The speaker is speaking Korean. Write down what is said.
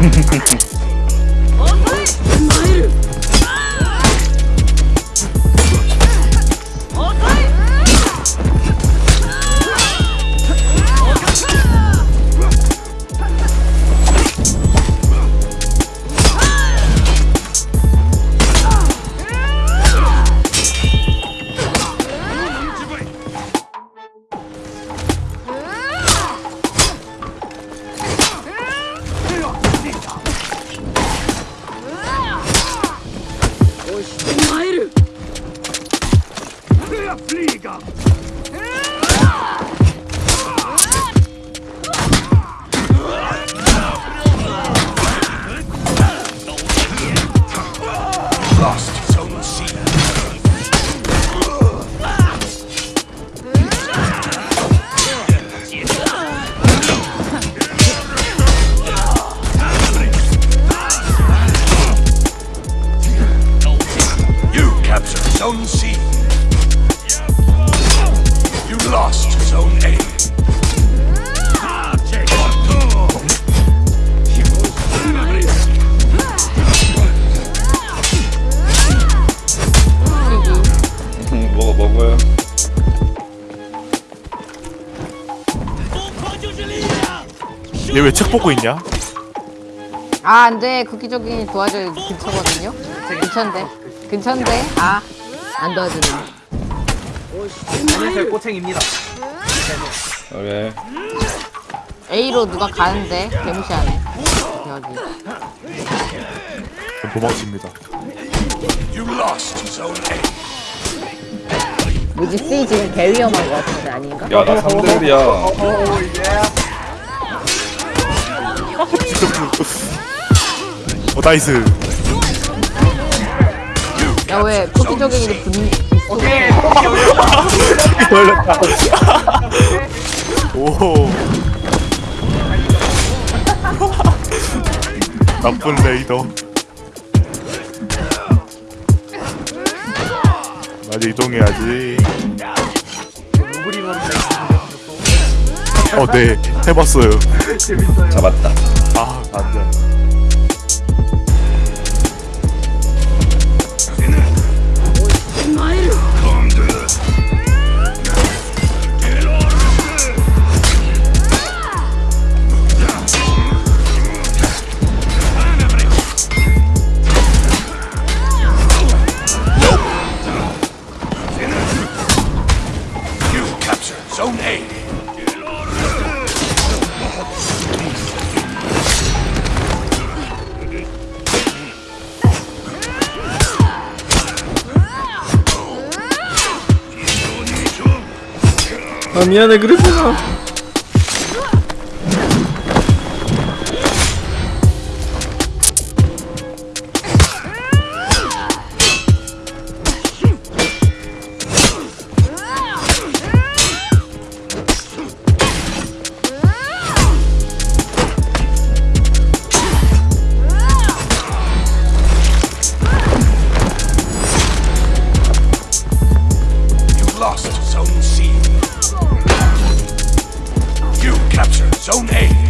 Hehehehe Flieger! Ja! Zone C. You lost Zone A. 먹어 먹어요. 얘왜책 보고 있냐? 아 안돼 국기적인 도와줘요 근처거든요 근처인데 근처인데 아 안 도와주네 안녕하세요 꼬챙입니다 그래. A로 누가 가는데 개무시하네 여기 전 도망칩니다. 뭐지 C 지금 개 위험한 거 같은데 아닌가? 야 나 3대일이야. 어 나이스. 야왜 국기적인 분 오케이 걸렸다. 오. 나쁜 레이더. 나 이제 이동해야지. 어, 네, 해봤어요. 잡았다. 아, 안 돼. Zone A. 아 미안해 그랬구나. Lost Zone C. You captured Zone A.